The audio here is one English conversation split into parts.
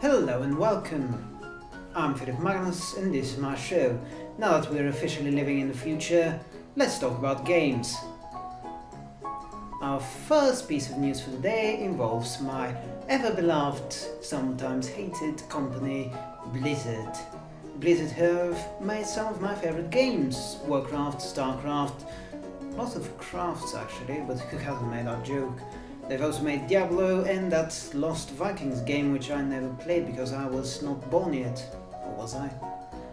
Hello and welcome. I'm Philip Magnus and this is my show. Now that we're officially living in the future, let's talk about games. Our first piece of news for the day involves my ever-beloved, sometimes hated company Blizzard. Blizzard have made some of my favorite games, Warcraft, Starcraft, lots of crafts actually, but who hasn't made that joke? They've also made Diablo and that Lost Vikings game which I never played because I was not born yet. Or was I?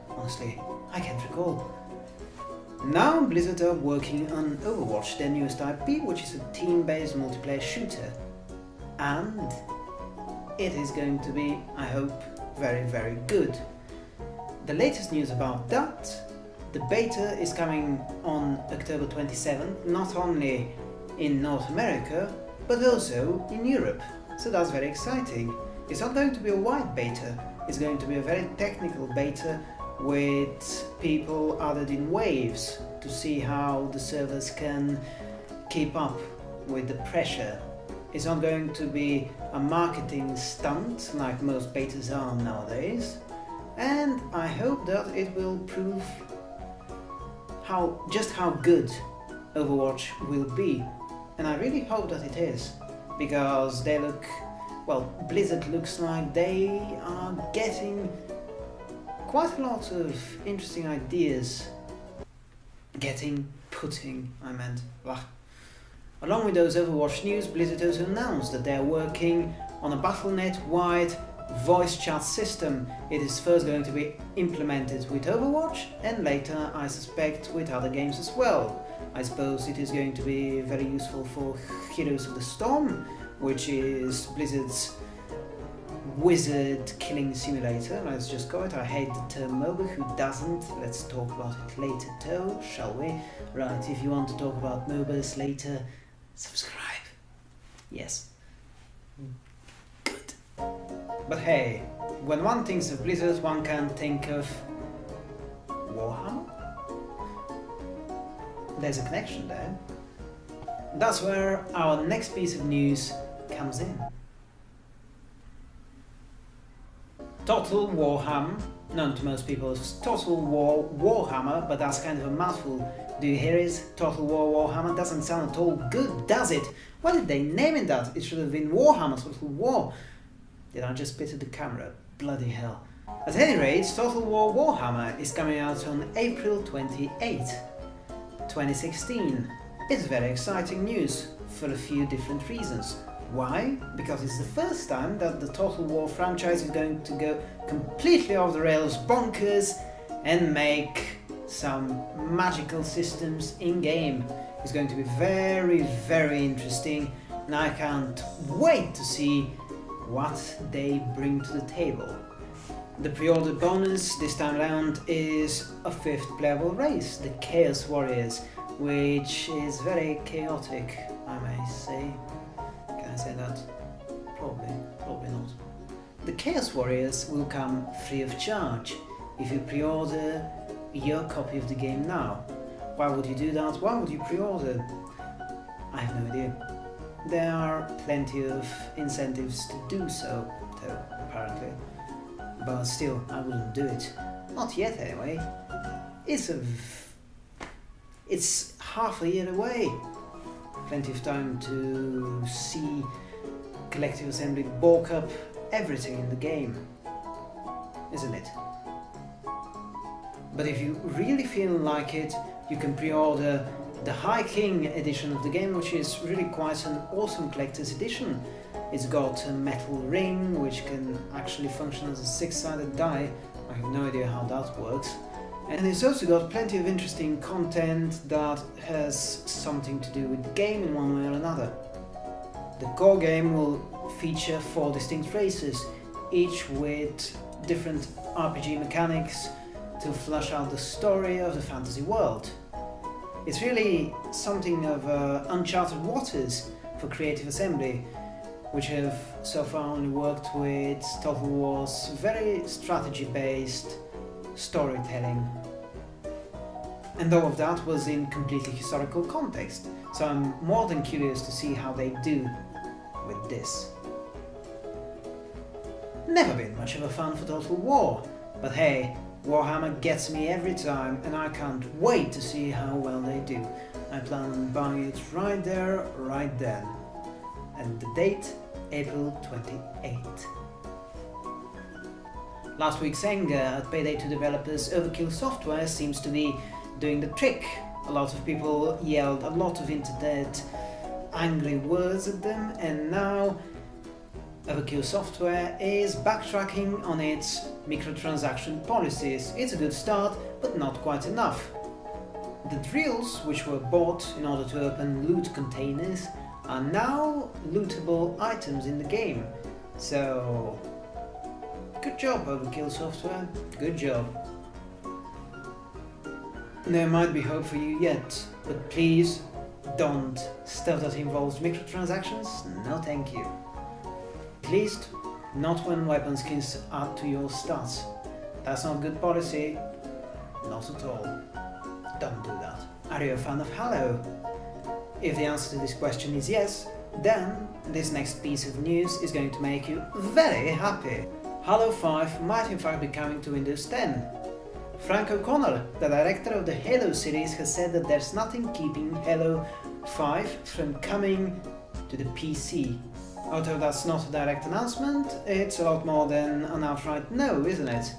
Honestly, I can't recall. Now Blizzard are working on Overwatch, their newest IP, which is a team-based multiplayer shooter. And it is going to be, I hope, very very good. The latest news about that, the beta is coming on October 27th, not only in North America, but also in Europe. So that's very exciting. It's not going to be a wide beta, it's going to be a very technical beta with people added in waves to see how the servers can keep up with the pressure. It's not going to be a marketing stunt like most betas are nowadays and I hope that it will prove how just how good Overwatch will be and I really hope that it is because they look well Blizzard looks like they are getting quite a lot of interesting ideas getting putting I meant blah. Along with those Overwatch news, Blizzard also announced that they are working on a Battle.net-wide voice chat system. It is first going to be implemented with Overwatch and later, I suspect, with other games as well. I suppose it is going to be very useful for Heroes of the Storm, which is Blizzard's wizard killing simulator, let's just call it. I hate the term MOBA, who doesn't? Let's talk about it later though, shall we? Right, if you want to talk about MOBAs later, subscribe. Yes. Good. But hey, when one thinks of Blizzard, one can think of Warhammer? There's a connection there. That's where our next piece of news comes in. Total Warhammer, known to most people as Total War Warhammer, but that's kind of a mouthful. Do you hear it? Total War Warhammer doesn't sound at all good, does it? Why did they name it that? It should have been Warhammer Total War. Did I just spit at the camera? Bloody hell. At any rate, Total War Warhammer is coming out on April 28, 2016. It's very exciting news, for a few different reasons. Why? Because it's the first time that the Total War franchise is going to go completely off the rails bonkers and make some magical systems in-game. It's going to be very, very interesting and I can't wait to see what they bring to the table. The pre-order bonus this time around is a fifth playable race, the Chaos Warriors, which is very chaotic, I may say Can I say that? Probably, probably not. The Chaos Warriors will come free of charge if you pre-order your copy of the game now. Why would you do that? Why would you pre-order? I have no idea. There are plenty of incentives to do so, though, apparently. But still, I wouldn't do it. Not yet, anyway. It's a... It's half a year away plenty of time to see Collective Assembly bulk up everything in the game, isn't it? But if you really feel like it, you can pre-order the High King edition of the game, which is really quite an awesome collector's edition. It's got a metal ring, which can actually function as a six-sided die. I have no idea how that works. And it's also got plenty of interesting content that has something to do with the game in one way or another. The core game will feature four distinct races, each with different RPG mechanics to flesh out the story of the fantasy world. It's really something of uh, uncharted waters for Creative Assembly, which have so far only worked with Total War's very strategy-based storytelling. And all of that was in completely historical context, so I'm more than curious to see how they do with this. Never been much of a fan for Total War, but hey, Warhammer gets me every time and I can't wait to see how well they do. I plan on buying it right there, right then. And the date, April 28. Last week's anger at Payday 2 developers Overkill Software seems to be doing the trick. A lot of people yelled a lot of internet angry words at them and now Overkill Software is backtracking on its microtransaction policies. It's a good start, but not quite enough. The drills, which were bought in order to open loot containers, are now lootable items in the game. So, Good job, Overkill Software. Good job. There might be hope for you yet, but please don't. Stuff that involves microtransactions? No thank you. At least, not when weapon skins add to your stats. That's not good policy. Not at all. Don't do that. Are you a fan of Halo? If the answer to this question is yes, then this next piece of news is going to make you very happy. Halo 5 might in fact be coming to Windows 10. Frank O'Connor, the director of the Halo series, has said that there's nothing keeping Halo 5 from coming to the PC. Although that's not a direct announcement, it's a lot more than an outright no, isn't it?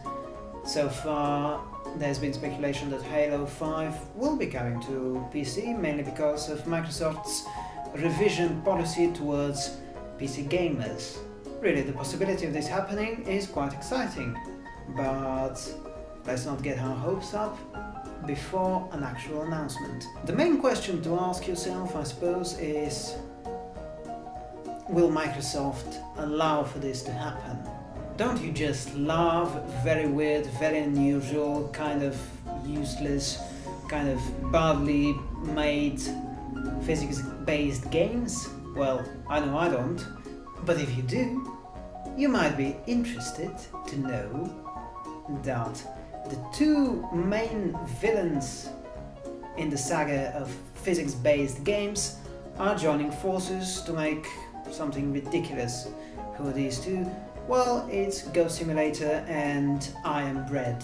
So far, there's been speculation that Halo 5 will be coming to PC, mainly because of Microsoft's revision policy towards PC gamers. Really, the possibility of this happening is quite exciting, but let's not get our hopes up before an actual announcement. The main question to ask yourself, I suppose, is will Microsoft allow for this to happen? Don't you just love very weird, very unusual, kind of useless, kind of badly made physics-based games? Well, I know I don't. But if you do, you might be interested to know that the two main villains in the saga of physics-based games are joining forces to make something ridiculous. Who are these two? Well, it's Goat Simulator and I Am Bread.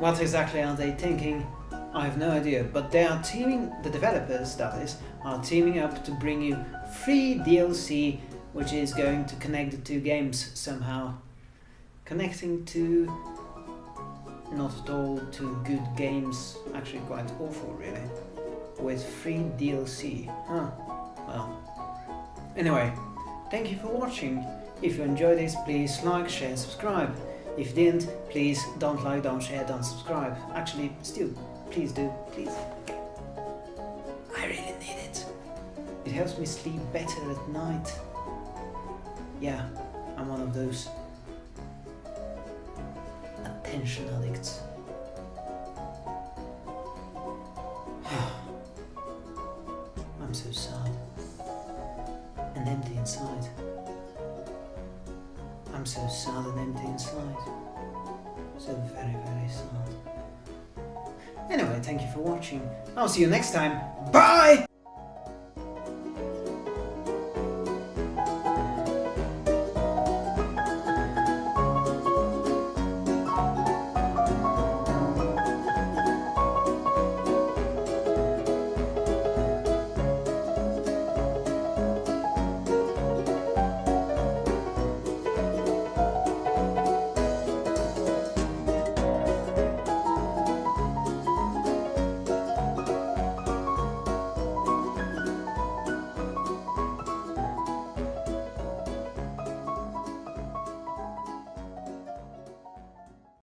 What exactly are they thinking? I have no idea, but they are teaming, the developers that is, are teaming up to bring you free DLC which is going to connect the two games somehow. Connecting to not at all two good games, actually quite awful really, with free DLC. Huh, well. Anyway, thank you for watching. If you enjoyed this, please like, share and subscribe. If you didn't, please don't like, don't share, don't subscribe. Actually, still, please do, please. I really need it. It helps me sleep better at night. Yeah, I'm one of those attention addicts. I'm so sad and empty inside. I'm so sad and empty inside. So very, very sad. Anyway, thank you for watching. I'll see you next time. Bye!